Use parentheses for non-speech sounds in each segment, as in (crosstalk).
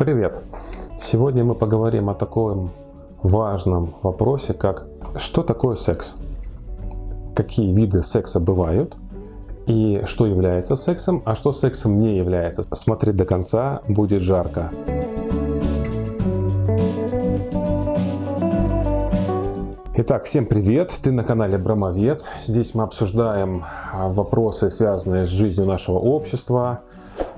Привет! Сегодня мы поговорим о таком важном вопросе, как что такое секс? Какие виды секса бывают? И что является сексом, а что сексом не является? Смотри до конца, будет жарко. Итак, всем привет! Ты на канале Брамовед. Здесь мы обсуждаем вопросы, связанные с жизнью нашего общества,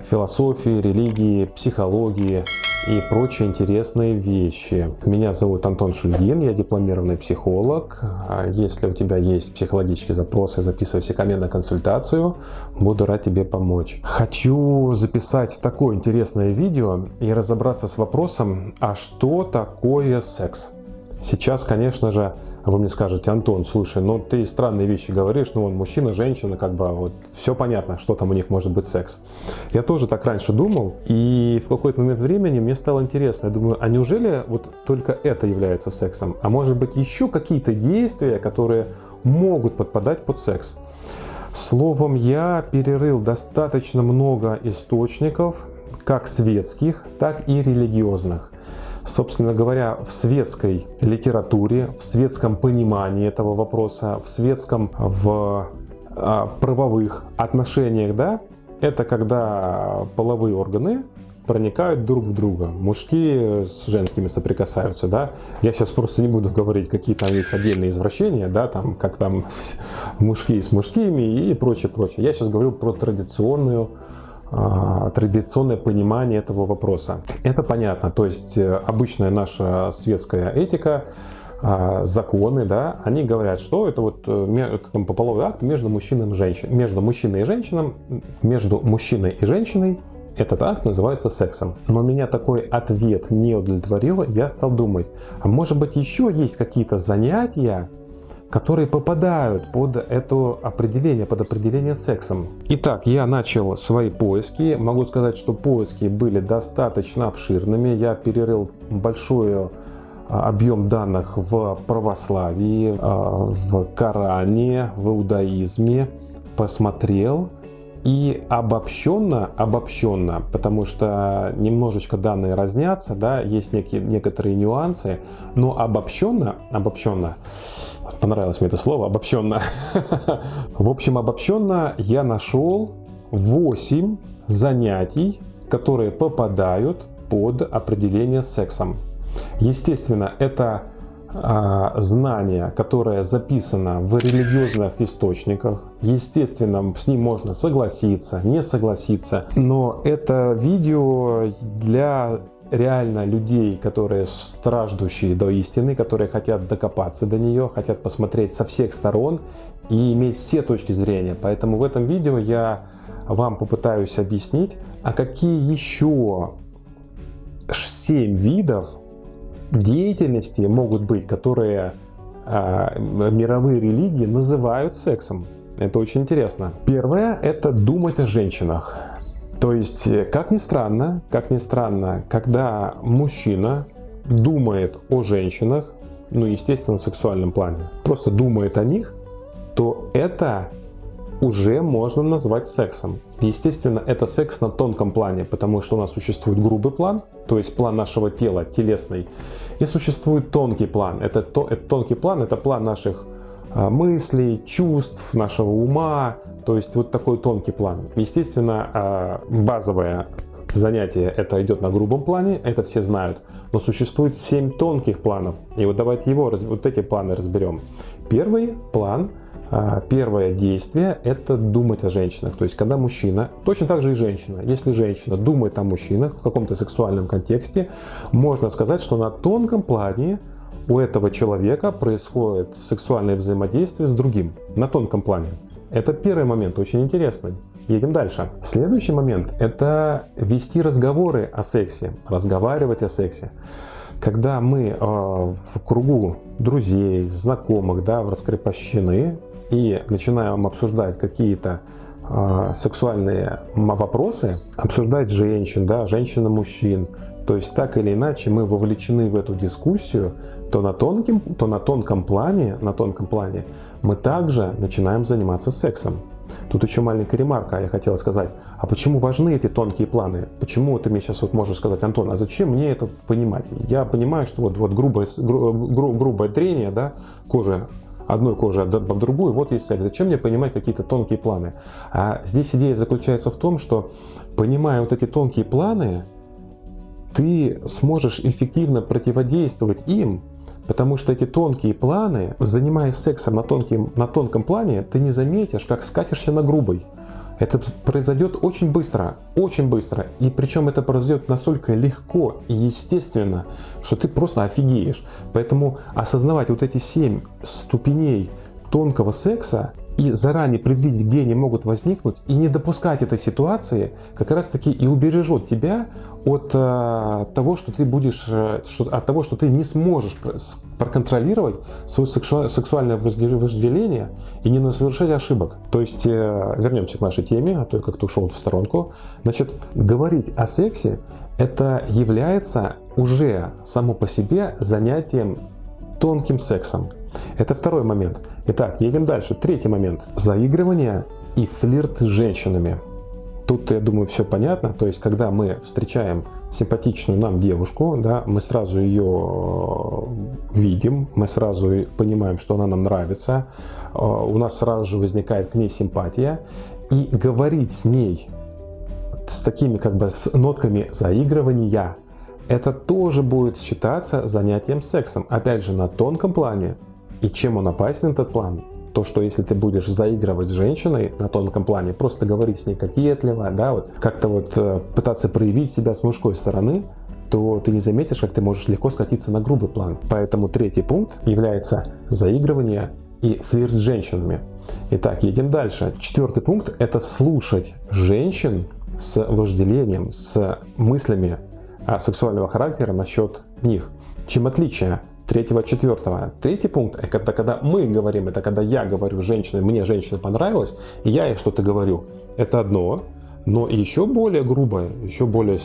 философии, религии, психологии и прочие интересные вещи. Меня зовут Антон Шульгин, я дипломированный психолог. А если у тебя есть психологические запросы, записывай все ко мне на консультацию, буду рад тебе помочь. Хочу записать такое интересное видео и разобраться с вопросом, а что такое секс? Сейчас, конечно же, вы мне скажете, Антон, слушай, ну ты странные вещи говоришь, ну он мужчина, женщина, как бы вот все понятно, что там у них может быть секс. Я тоже так раньше думал, и в какой-то момент времени мне стало интересно, я думаю, а неужели вот только это является сексом? А может быть еще какие-то действия, которые могут подпадать под секс? Словом, я перерыл достаточно много источников, как светских, так и религиозных. Собственно говоря, в светской литературе, в светском понимании этого вопроса, в светском, в а, правовых отношениях, да, это когда половые органы проникают друг в друга. Мужские с женскими соприкасаются, да. Я сейчас просто не буду говорить, какие там есть отдельные извращения, да, там, как там (laughs) мужские с мужскими и прочее, прочее. Я сейчас говорю про традиционную традиционное понимание этого вопроса. Это понятно, то есть э, обычная наша светская этика, а, законы, да, они говорят, что это вот э, половой акт между мужчиной и женщиной, между мужчиной и женщиной, между мужчиной и женщиной этот акт называется сексом. Но меня такой ответ не удовлетворил. Я стал думать, а может быть еще есть какие-то занятия, которые попадают под это определение, под определение сексом. Итак, я начал свои поиски. Могу сказать, что поиски были достаточно обширными. Я перерыл большой а, объем данных в православии, а, в Коране, в иудаизме. Посмотрел и обобщенно, обобщенно, потому что немножечко данные разнятся, да, есть некие, некоторые нюансы, но обобщенно, обобщенно, понравилось мне это слово, обобщенно. В общем, обобщенно я нашел 8 занятий, которые попадают под определение сексом. Естественно, это а, знание, которое записано в религиозных источниках. Естественно, с ним можно согласиться, не согласиться. Но это видео для реально людей, которые страждущие до истины, которые хотят докопаться до нее, хотят посмотреть со всех сторон и иметь все точки зрения. Поэтому в этом видео я вам попытаюсь объяснить, а какие еще 7 видов деятельности могут быть, которые э, мировые религии называют сексом. Это очень интересно. Первое – это думать о женщинах. То есть, э, как ни странно, как ни странно, когда мужчина думает о женщинах, ну, естественно, в сексуальном плане, просто думает о них, то это уже можно назвать сексом. Естественно, это секс на тонком плане, потому что у нас существует грубый план, то есть план нашего тела, телесный, и существует тонкий план. Это, то, это тонкий план, это план наших мыслей, чувств, нашего ума, то есть вот такой тонкий план. Естественно, а, базовое занятие это идет на грубом плане, это все знают, но существует 7 тонких планов, и вот давайте его, вот эти планы разберем. Первый план – а, первое действие – это думать о женщинах. То есть, когда мужчина, точно так же и женщина, если женщина думает о мужчинах в каком-то сексуальном контексте, можно сказать, что на тонком плане у этого человека происходит сексуальное взаимодействие с другим, на тонком плане. Это первый момент, очень интересный. Едем дальше. Следующий момент – это вести разговоры о сексе, разговаривать о сексе. Когда мы э, в кругу друзей, знакомых, да, раскрепощены, и начинаем обсуждать какие-то э, сексуальные вопросы, обсуждать женщин, да, женщин-мужчин, то есть так или иначе мы вовлечены в эту дискуссию, то на, тонким, то на тонком плане, на тонком плане мы также начинаем заниматься сексом. Тут еще маленькая ремарка, я хотел сказать, а почему важны эти тонкие планы? Почему ты мне сейчас вот можешь сказать, Антон, а зачем мне это понимать? Я понимаю, что вот, вот грубое, гру, гру, грубое трение, да, кожи одной кожи об другую, вот есть цель. Зачем мне понимать какие-то тонкие планы? А здесь идея заключается в том, что понимая вот эти тонкие планы, ты сможешь эффективно противодействовать им, потому что эти тонкие планы, занимаясь сексом на, тонким, на тонком плане, ты не заметишь, как скатишься на грубый. Это произойдет очень быстро, очень быстро. И причем это произойдет настолько легко и естественно, что ты просто офигеешь. Поэтому осознавать вот эти семь ступеней тонкого секса и заранее предвидеть, где они могут возникнуть, и не допускать этой ситуации, как раз таки и убережет тебя от э, того, что ты будешь, э, что, от того, что ты не сможешь проконтролировать свое сексуальное, вожделение и не совершать ошибок. То есть, э, вернемся к нашей теме, а то я как-то ушел в сторонку. Значит, говорить о сексе это является уже само по себе занятием тонким сексом. Это второй момент. Итак, едем дальше. Третий момент. Заигрывание и флирт с женщинами. Тут, я думаю, все понятно. То есть, когда мы встречаем симпатичную нам девушку, да, мы сразу ее э, видим, мы сразу понимаем, что она нам нравится, э, у нас сразу же возникает к ней симпатия. И говорить с ней с такими как бы с нотками заигрывания, это тоже будет считаться занятием сексом. Опять же, на тонком плане, и чем он опасен, этот план? То, что если ты будешь заигрывать с женщиной на тонком плане, просто говорить с ней кокетливо, да, вот как-то вот э, пытаться проявить себя с мужской стороны, то ты не заметишь, как ты можешь легко скатиться на грубый план. Поэтому третий пункт является заигрывание и флирт с женщинами. Итак, едем дальше. Четвертый пункт – это слушать женщин с вожделением, с мыслями сексуального характера насчет них. Чем отличие третьего, четвертого. Третий пункт – это когда мы говорим, это когда я говорю женщине, мне женщина понравилась, я ей что-то говорю. Это одно. Но еще более грубое, еще более,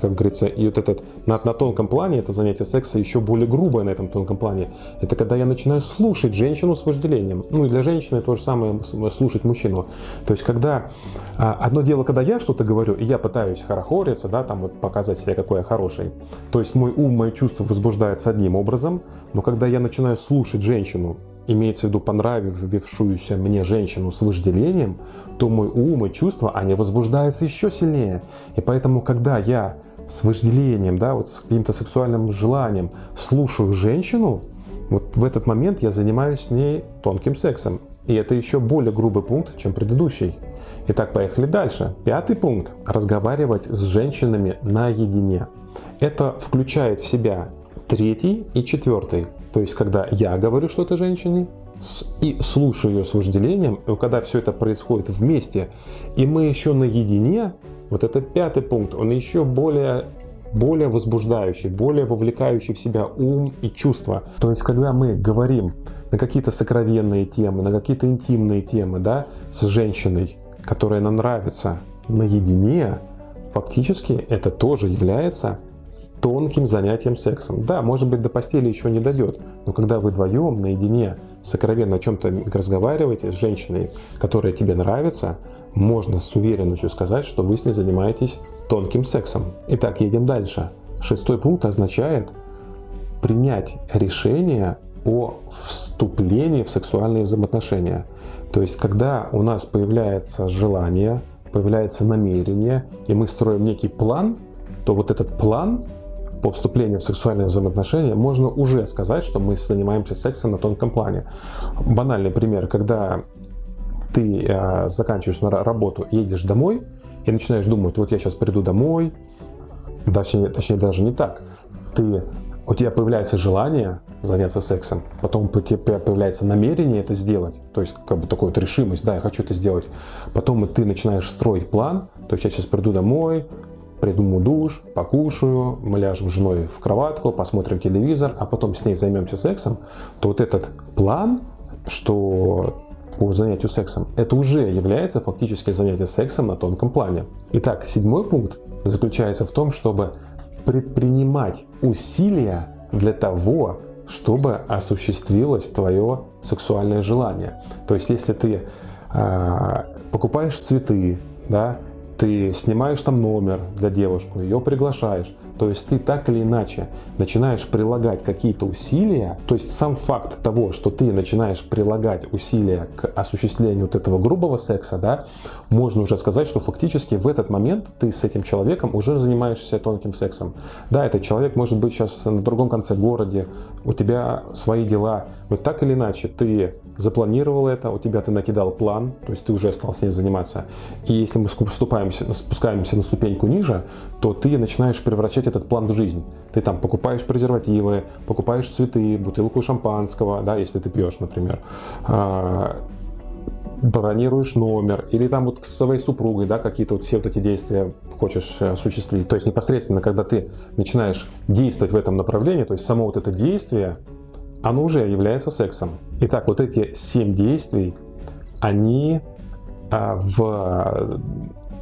как говорится, и вот этот на, на тонком плане, это занятие секса еще более грубое на этом тонком плане, это когда я начинаю слушать женщину с вожделением. Ну и для женщины то же самое слушать мужчину. То есть когда а, одно дело, когда я что-то говорю, и я пытаюсь хорохориться, да, там вот показать себя, какой я хороший. То есть мой ум, мои чувства возбуждаются одним образом, но когда я начинаю слушать женщину, имеется в виду понравившуюся мне женщину с вожделением, то мой ум и чувства, они возбуждаются еще сильнее. И поэтому, когда я с вожделением, да, вот с каким-то сексуальным желанием слушаю женщину, вот в этот момент я занимаюсь с ней тонким сексом. И это еще более грубый пункт, чем предыдущий. Итак, поехали дальше. Пятый пункт. Разговаривать с женщинами наедине. Это включает в себя третий и четвертый. То есть, когда я говорю что-то женщине и слушаю ее с вожделением, когда все это происходит вместе, и мы еще наедине, вот это пятый пункт, он еще более более возбуждающий, более вовлекающий в себя ум и чувства. То есть, когда мы говорим на какие-то сокровенные темы, на какие-то интимные темы, да, с женщиной, которая нам нравится, наедине, фактически это тоже является тонким занятием сексом. Да, может быть, до постели еще не дойдет, но когда вы вдвоем, наедине, сокровенно о чем-то разговариваете с женщиной, которая тебе нравится, можно с уверенностью сказать, что вы с ней занимаетесь тонким сексом. Итак, едем дальше. Шестой пункт означает принять решение о вступлении в сексуальные взаимоотношения. То есть, когда у нас появляется желание, появляется намерение, и мы строим некий план, то вот этот план по вступлению в сексуальные взаимоотношения можно уже сказать, что мы занимаемся сексом на тонком плане. Банальный пример, когда ты э, заканчиваешь на работу, едешь домой и начинаешь думать, вот я сейчас приду домой, точнее, точнее даже не так, ты, у тебя появляется желание заняться сексом, потом у тебя появляется намерение это сделать, то есть как бы такая вот решимость, да, я хочу это сделать, потом ты начинаешь строить план, то есть я сейчас приду домой, придумаю душ, покушаю, мы ляжем с женой в кроватку, посмотрим телевизор, а потом с ней займемся сексом, то вот этот план, что по занятию сексом, это уже является фактически занятие сексом на тонком плане. Итак, седьмой пункт заключается в том, чтобы предпринимать усилия для того, чтобы осуществилось твое сексуальное желание. То есть, если ты э, покупаешь цветы, да, ты снимаешь там номер для девушки, ее приглашаешь. То есть ты так или иначе начинаешь прилагать какие-то усилия. То есть сам факт того, что ты начинаешь прилагать усилия к осуществлению вот этого грубого секса, да, можно уже сказать, что фактически в этот момент ты с этим человеком уже занимаешься тонким сексом. Да, этот человек может быть сейчас на другом конце города, у тебя свои дела, но так или иначе ты запланировал это, у тебя ты накидал план, то есть ты уже стал с ним заниматься. И если мы спускаемся, на ступеньку ниже, то ты начинаешь превращать этот план в жизнь. Ты там покупаешь презервативы, покупаешь цветы, бутылку шампанского, да, если ты пьешь, например, а, бронируешь номер, или там вот с своей супругой, да, какие-то вот все вот эти действия хочешь осуществить. То есть непосредственно, когда ты начинаешь действовать в этом направлении, то есть само вот это действие, оно уже является сексом. Итак, вот эти семь действий, они а, в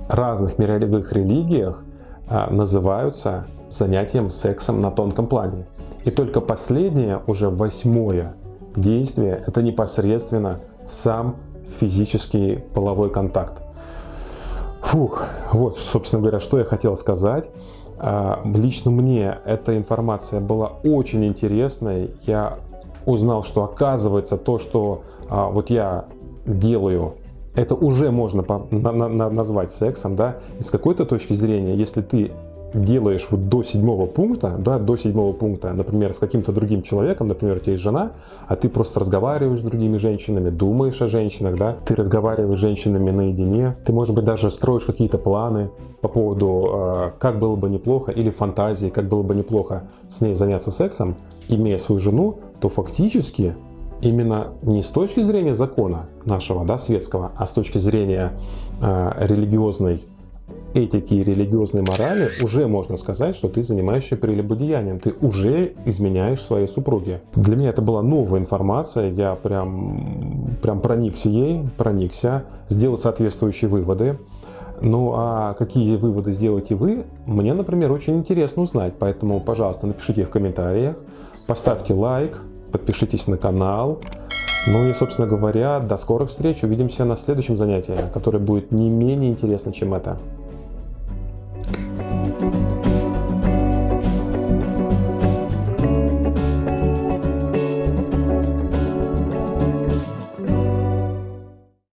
разных мировых религиях а, называются занятием сексом на тонком плане. И только последнее, уже восьмое действие, это непосредственно сам физический половой контакт. Фух, вот, собственно говоря, что я хотел сказать. А, лично мне эта информация была очень интересной. Я узнал, что оказывается то, что а, вот я делаю, это уже можно по, на, на, назвать сексом, да, и с какой-то точки зрения, если ты делаешь вот до седьмого пункта, да, до седьмого пункта, например, с каким-то другим человеком, например, у тебя есть жена, а ты просто разговариваешь с другими женщинами, думаешь о женщинах, да, ты разговариваешь с женщинами наедине, ты, может быть, даже строишь какие-то планы по поводу, э, как было бы неплохо, или фантазии, как было бы неплохо с ней заняться сексом, имея свою жену, то фактически именно не с точки зрения закона нашего, да, светского, а с точки зрения э, религиозной этики и религиозной морали уже можно сказать, что ты занимаешься прелюбодеянием, ты уже изменяешь своей супруге. Для меня это была новая информация, я прям, прям проникся ей, проникся, сделал соответствующие выводы. Ну а какие выводы сделаете вы, мне, например, очень интересно узнать, поэтому, пожалуйста, напишите в комментариях, поставьте лайк, подпишитесь на канал. Ну и, собственно говоря, до скорых встреч. Увидимся на следующем занятии, которое будет не менее интересно, чем это.